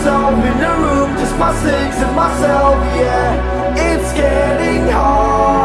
myself in a room Just my six and myself, yeah. It's getting hard.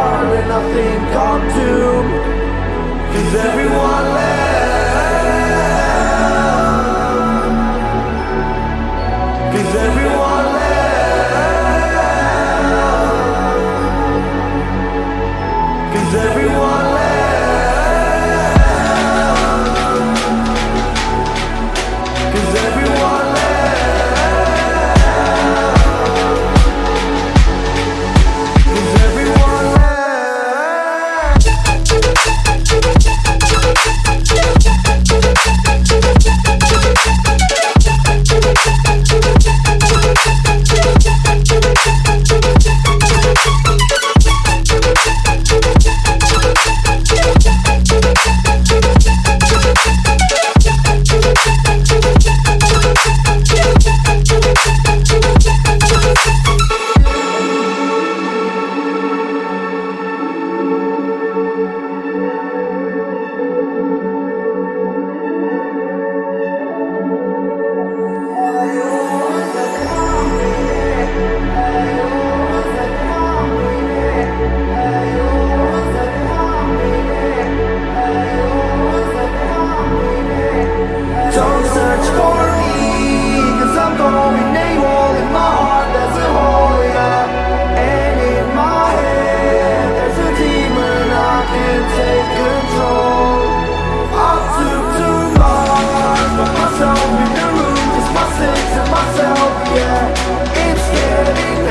say to myself, yeah, it's getting